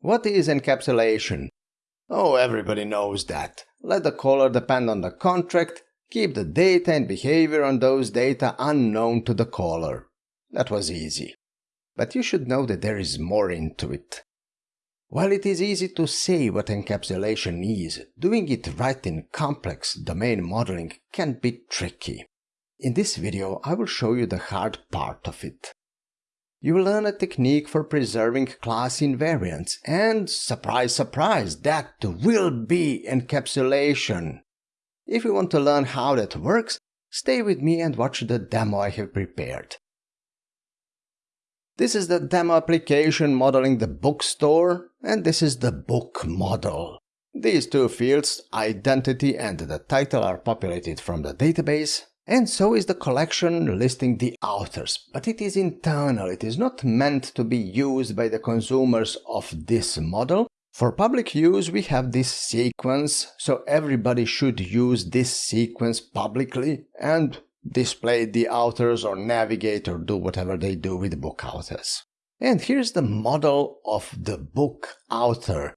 What is encapsulation? Oh, everybody knows that. Let the caller depend on the contract, keep the data and behavior on those data unknown to the caller. That was easy. But you should know that there is more into it. While it is easy to say what encapsulation is, doing it right in complex domain modeling can be tricky. In this video, I will show you the hard part of it. You will learn a technique for preserving class invariants, and surprise, surprise, that will be encapsulation. If you want to learn how that works, stay with me and watch the demo I have prepared. This is the demo application modeling the bookstore, and this is the book model. These two fields, identity and the title, are populated from the database, and so is the collection listing the authors, but it is internal, it is not meant to be used by the consumers of this model. For public use we have this sequence, so everybody should use this sequence publicly and display the authors or navigate or do whatever they do with book authors. And here's the model of the book author.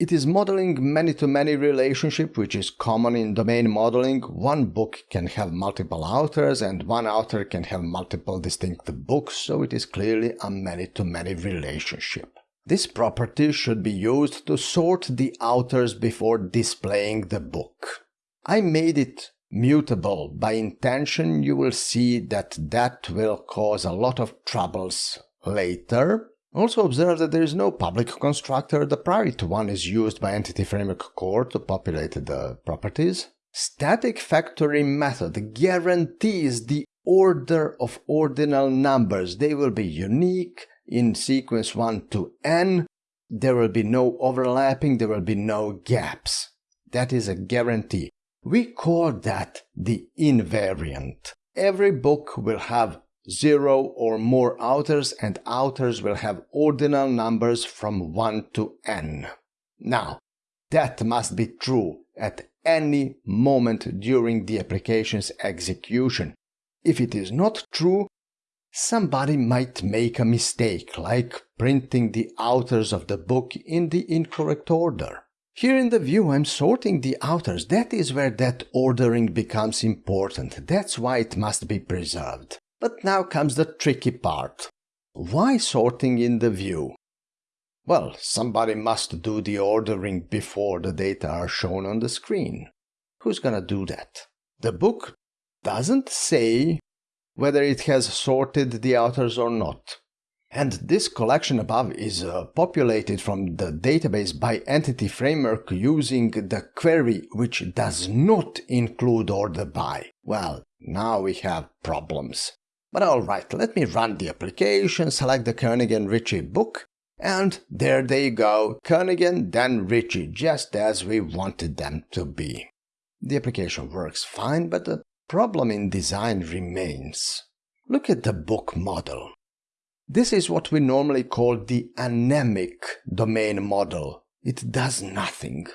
It is modeling many-to-many -many relationship, which is common in domain modeling. One book can have multiple authors and one author can have multiple distinct books, so it is clearly a many-to-many -many relationship. This property should be used to sort the authors before displaying the book. I made it mutable by intention. You will see that that will cause a lot of troubles later. Also observe that there is no public constructor, the private one is used by Entity Framework Core to populate the properties. Static factory method guarantees the order of ordinal numbers. They will be unique in sequence 1 to n. There will be no overlapping, there will be no gaps. That is a guarantee. We call that the invariant. Every book will have zero or more authors and authors will have ordinal numbers from 1 to n. Now, that must be true at any moment during the application's execution. If it is not true, somebody might make a mistake, like printing the authors of the book in the incorrect order. Here in the view I'm sorting the authors, that is where that ordering becomes important, that's why it must be preserved. But now comes the tricky part. Why sorting in the view? Well, somebody must do the ordering before the data are shown on the screen. Who's gonna do that? The book doesn't say whether it has sorted the authors or not. And this collection above is uh, populated from the database by Entity Framework using the query which does not include order by. Well, now we have problems. But alright, let me run the application, select the Kernighan Ritchie book, and there they go, Kernighan then Ritchie, just as we wanted them to be. The application works fine, but the problem in design remains. Look at the book model. This is what we normally call the anemic domain model. It does nothing.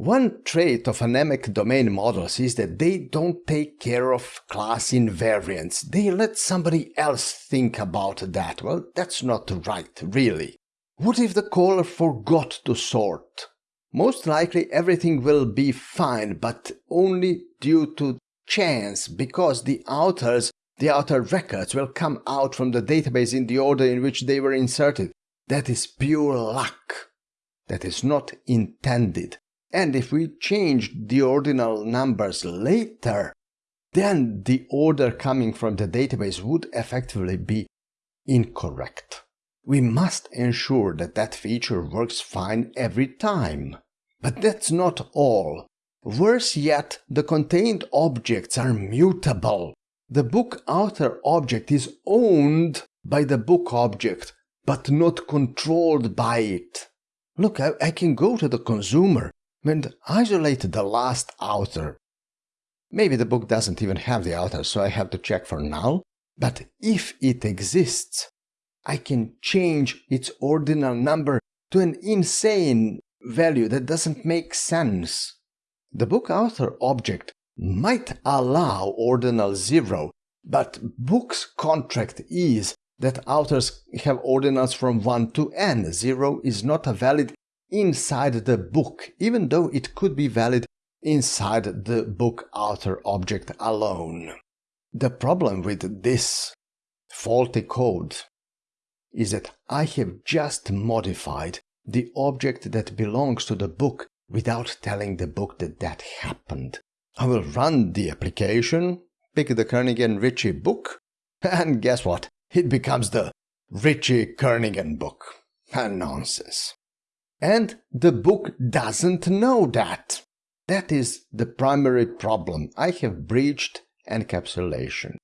One trait of anemic domain models is that they don't take care of class invariants. They let somebody else think about that. Well, that's not right, really. What if the caller forgot to sort? Most likely everything will be fine, but only due to chance, because the authors, the author records will come out from the database in the order in which they were inserted. That is pure luck. That is not intended. And if we change the ordinal numbers later, then the order coming from the database would effectively be incorrect. We must ensure that that feature works fine every time. But that's not all. Worse yet, the contained objects are mutable. The book author object is owned by the book object, but not controlled by it. Look, I, I can go to the consumer and isolate the last author. Maybe the book doesn't even have the author, so I have to check for null. But if it exists, I can change its ordinal number to an insane value that doesn't make sense. The book author object might allow ordinal zero, but book's contract is that authors have ordinals from 1 to n. 0 is not a valid inside the book, even though it could be valid inside the book author object alone. The problem with this faulty code is that I have just modified the object that belongs to the book without telling the book that that happened. I will run the application, pick the Kernighan Ritchie book, and guess what? It becomes the Ritchie Kernighan book. Nonsense. And the book doesn't know that. That is the primary problem. I have breached encapsulation.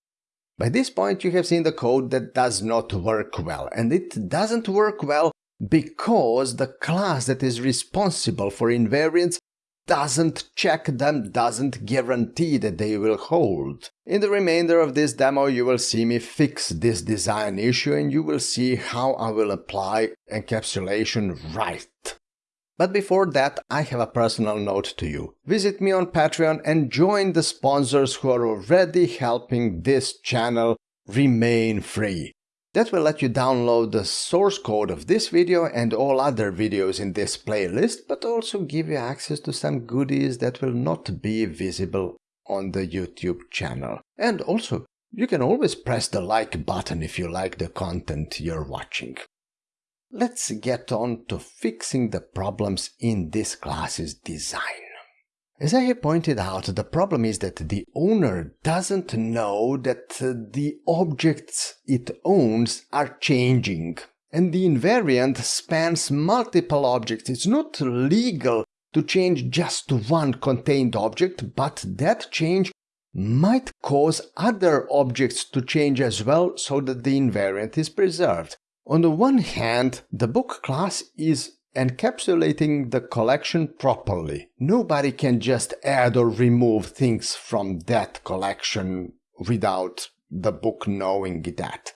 By this point you have seen the code that does not work well, and it doesn't work well because the class that is responsible for invariants doesn't check them, doesn't guarantee that they will hold. In the remainder of this demo you will see me fix this design issue and you will see how I will apply encapsulation right. But before that, I have a personal note to you. Visit me on Patreon and join the sponsors who are already helping this channel remain free. That will let you download the source code of this video and all other videos in this playlist, but also give you access to some goodies that will not be visible on the YouTube channel. And also, you can always press the like button if you like the content you're watching. Let's get on to fixing the problems in this class's design. As I have pointed out, the problem is that the owner doesn't know that uh, the objects it owns are changing. And the invariant spans multiple objects. It's not legal to change just one contained object, but that change might cause other objects to change as well so that the invariant is preserved. On the one hand, the book class is encapsulating the collection properly. Nobody can just add or remove things from that collection without the book knowing that.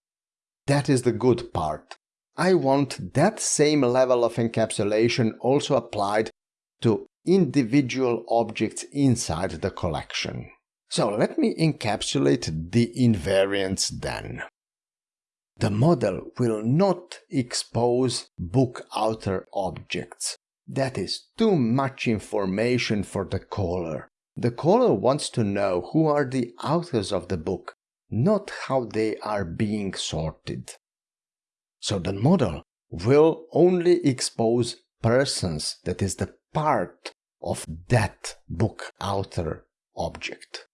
That is the good part. I want that same level of encapsulation also applied to individual objects inside the collection. So let me encapsulate the invariants then. The model will not expose book author objects. That is too much information for the caller. The caller wants to know who are the authors of the book, not how they are being sorted. So the model will only expose persons, that is the part of that book author object.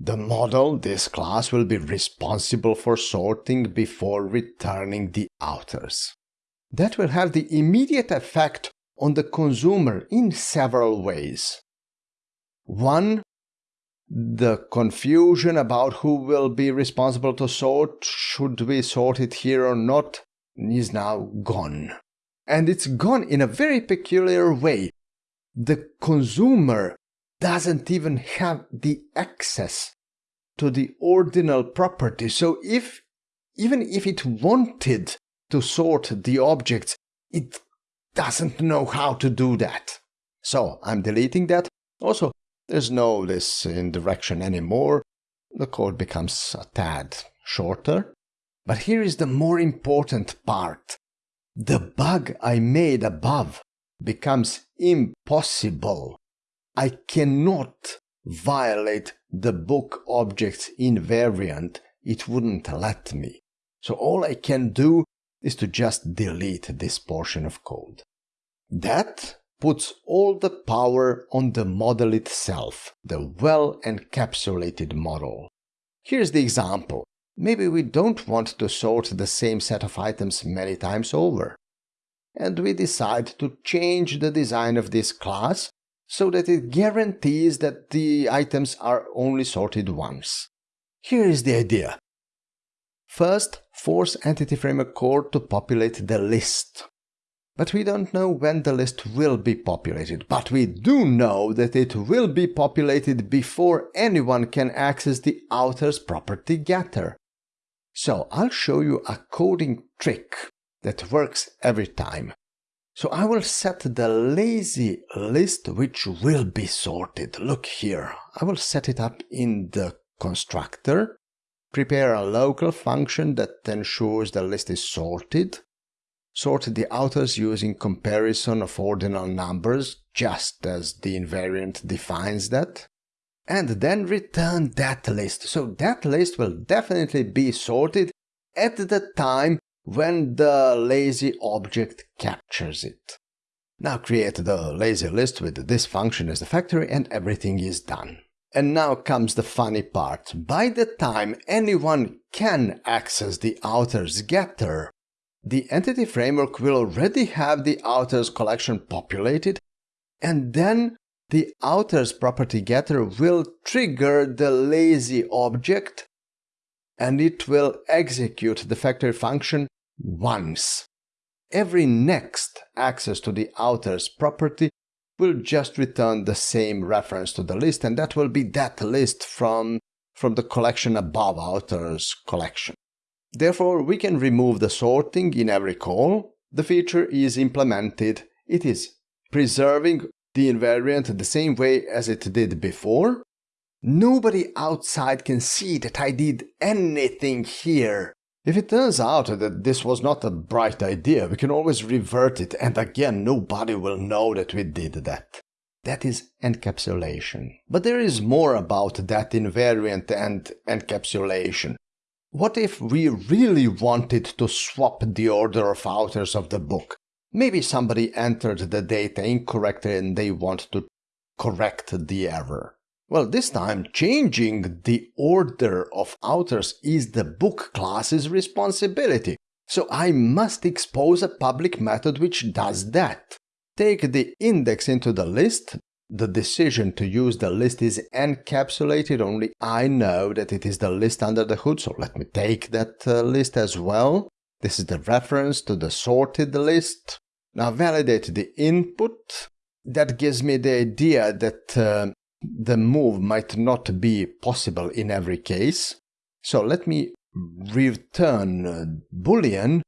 The model, this class, will be responsible for sorting before returning the authors. That will have the immediate effect on the consumer in several ways. One, the confusion about who will be responsible to sort, should we sort it here or not, is now gone. And it's gone in a very peculiar way. The consumer doesn't even have the access to the ordinal property. So if even if it wanted to sort the objects, it doesn't know how to do that. So I'm deleting that. Also, there's no this indirection anymore. The code becomes a tad shorter. But here is the more important part. The bug I made above becomes impossible I cannot violate the book object's invariant, it wouldn't let me. So all I can do is to just delete this portion of code. That puts all the power on the model itself, the well-encapsulated model. Here's the example. Maybe we don't want to sort the same set of items many times over. And we decide to change the design of this class so that it guarantees that the items are only sorted once. Here is the idea. First, force Entity Framework Core to populate the list. But we don't know when the list will be populated, but we do know that it will be populated before anyone can access the author's property getter. So I'll show you a coding trick that works every time. So I will set the lazy list which will be sorted. Look here, I will set it up in the constructor prepare a local function that ensures the list is sorted, sort the authors using comparison of ordinal numbers, just as the invariant defines that, and then return that list. So that list will definitely be sorted at the time when the lazy object captures it. Now create the lazy list with this function as the factory and everything is done. And now comes the funny part. By the time anyone can access the authors getter, the entity framework will already have the authors collection populated and then the authors property getter will trigger the lazy object and it will execute the factory function once. Every next access to the author's property will just return the same reference to the list and that will be that list from, from the collection above author's collection. Therefore, we can remove the sorting in every call. The feature is implemented. It is preserving the invariant the same way as it did before. Nobody outside can see that I did anything here. If it turns out that this was not a bright idea, we can always revert it, and again, nobody will know that we did that. That is encapsulation. But there is more about that invariant and encapsulation. What if we really wanted to swap the order of authors of the book? Maybe somebody entered the data incorrectly and they want to correct the error. Well, this time changing the order of authors is the book class's responsibility, so I must expose a public method which does that. Take the index into the list, the decision to use the list is encapsulated, only I know that it is the list under the hood, so let me take that uh, list as well. This is the reference to the sorted list. Now validate the input. That gives me the idea that uh, the move might not be possible in every case. So let me return uh, boolean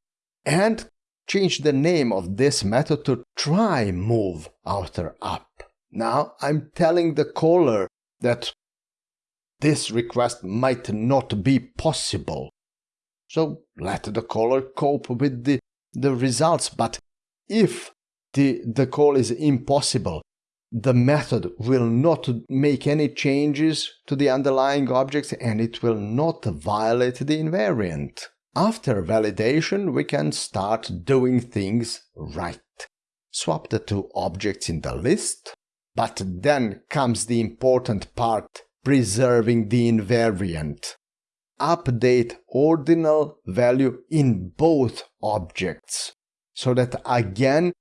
and change the name of this method to try move author up. Now I'm telling the caller that this request might not be possible. So let the caller cope with the, the results, but if the, the call is impossible, the method will not make any changes to the underlying objects and it will not violate the invariant. After validation, we can start doing things right. Swap the two objects in the list, but then comes the important part, preserving the invariant. Update ordinal value in both objects, so that again,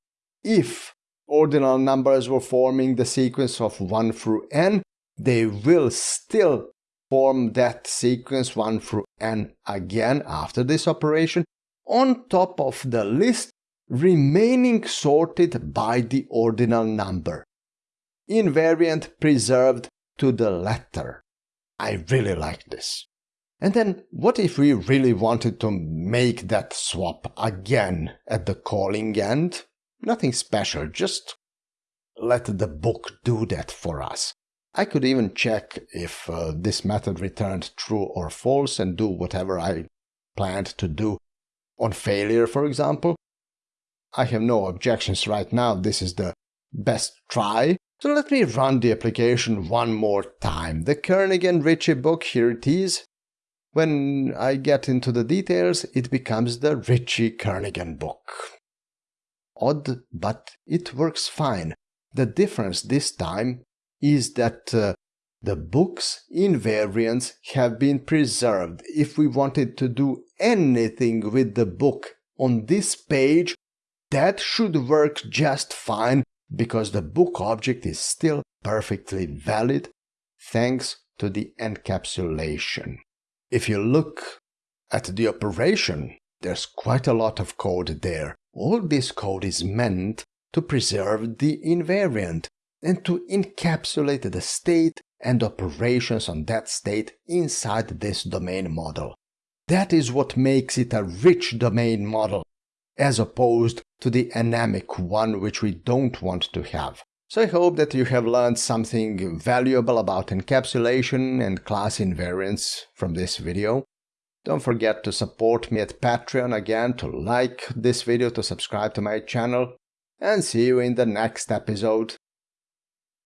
if ordinal numbers were forming the sequence of 1 through n, they will still form that sequence 1 through n again after this operation on top of the list remaining sorted by the ordinal number. Invariant preserved to the letter. I really like this. And then what if we really wanted to make that swap again at the calling end? Nothing special, just let the book do that for us. I could even check if uh, this method returned true or false and do whatever I planned to do on failure, for example. I have no objections right now, this is the best try. So let me run the application one more time. The Kernighan Ritchie book, here it is. When I get into the details, it becomes the Ritchie Kernighan book. Odd, but it works fine. The difference this time is that uh, the book's invariants have been preserved. If we wanted to do anything with the book on this page, that should work just fine because the book object is still perfectly valid thanks to the encapsulation. If you look at the operation, there's quite a lot of code there. All this code is meant to preserve the invariant and to encapsulate the state and operations on that state inside this domain model. That is what makes it a rich domain model, as opposed to the anemic one which we don't want to have. So I hope that you have learned something valuable about encapsulation and class invariants from this video. Don't forget to support me at Patreon again, to like this video, to subscribe to my channel, and see you in the next episode.